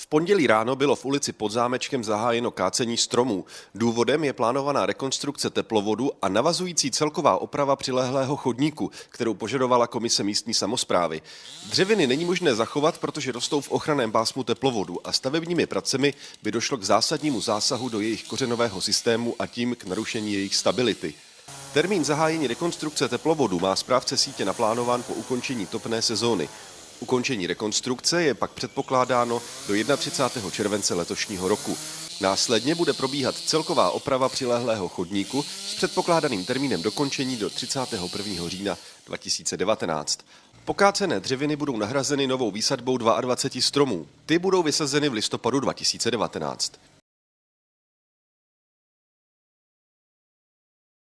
V pondělí ráno bylo v ulici pod zámečkem zahájeno kácení stromů. Důvodem je plánovaná rekonstrukce teplovodu a navazující celková oprava přilehlého chodníku, kterou požadovala komise místní samozprávy. Dřeviny není možné zachovat, protože rostou v ochraném pásmu teplovodu a stavebními pracemi by došlo k zásadnímu zásahu do jejich kořenového systému a tím k narušení jejich stability. Termín zahájení rekonstrukce teplovodu má správce sítě naplánován po ukončení topné sezóny. Ukončení rekonstrukce je pak předpokládáno do 31. července letošního roku. Následně bude probíhat celková oprava přilehlého chodníku s předpokládaným termínem dokončení do 31. října 2019. Pokácené dřeviny budou nahrazeny novou výsadbou 22 stromů. Ty budou vysazeny v listopadu 2019.